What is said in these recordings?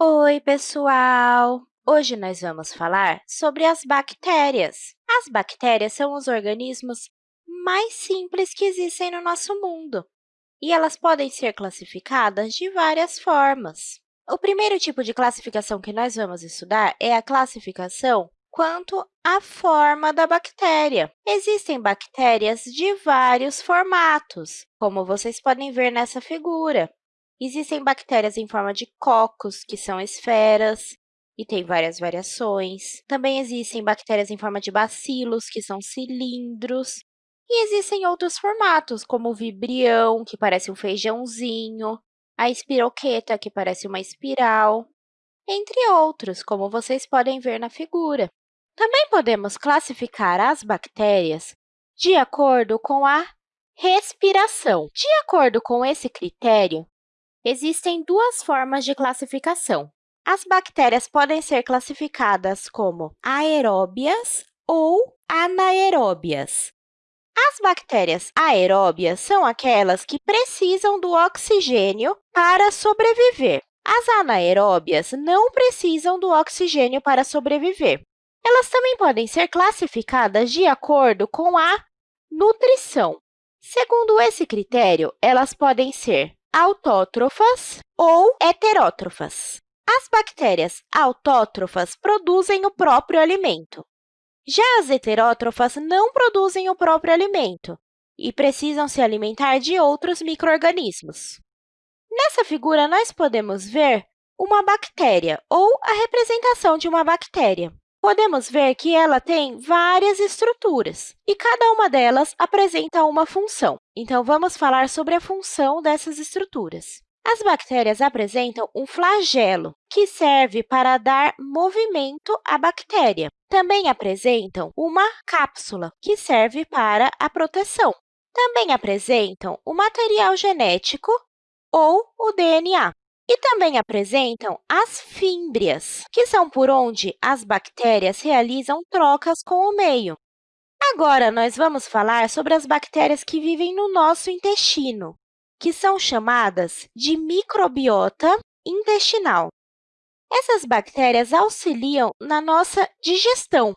Oi, pessoal! Hoje nós vamos falar sobre as bactérias. As bactérias são os organismos mais simples que existem no nosso mundo, e elas podem ser classificadas de várias formas. O primeiro tipo de classificação que nós vamos estudar é a classificação quanto à forma da bactéria. Existem bactérias de vários formatos, como vocês podem ver nessa figura. Existem bactérias em forma de cocos, que são esferas, e tem várias variações. Também existem bactérias em forma de bacilos, que são cilindros. E existem outros formatos, como o vibrião, que parece um feijãozinho, a espiroqueta, que parece uma espiral, entre outros, como vocês podem ver na figura. Também podemos classificar as bactérias de acordo com a respiração. De acordo com esse critério, Existem duas formas de classificação. As bactérias podem ser classificadas como aeróbias ou anaeróbias. As bactérias aeróbias são aquelas que precisam do oxigênio para sobreviver. As anaeróbias não precisam do oxigênio para sobreviver. Elas também podem ser classificadas de acordo com a nutrição. Segundo esse critério, elas podem ser autótrofas ou heterótrofas. As bactérias autótrofas produzem o próprio alimento. Já as heterótrofas não produzem o próprio alimento e precisam se alimentar de outros microorganismos. Nessa figura, nós podemos ver uma bactéria ou a representação de uma bactéria podemos ver que ela tem várias estruturas, e cada uma delas apresenta uma função. Então, vamos falar sobre a função dessas estruturas. As bactérias apresentam um flagelo, que serve para dar movimento à bactéria. Também apresentam uma cápsula, que serve para a proteção. Também apresentam o material genético ou o DNA. E também apresentam as fímbrias, que são por onde as bactérias realizam trocas com o meio. Agora, nós vamos falar sobre as bactérias que vivem no nosso intestino, que são chamadas de microbiota intestinal. Essas bactérias auxiliam na nossa digestão.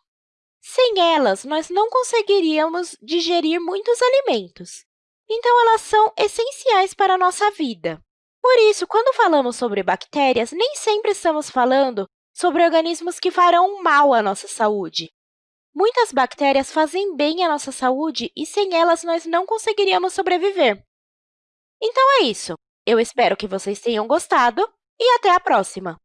Sem elas, nós não conseguiríamos digerir muitos alimentos. Então, elas são essenciais para a nossa vida. Por isso, quando falamos sobre bactérias, nem sempre estamos falando sobre organismos que farão mal à nossa saúde. Muitas bactérias fazem bem à nossa saúde e, sem elas, nós não conseguiríamos sobreviver. Então, é isso. Eu espero que vocês tenham gostado e até a próxima!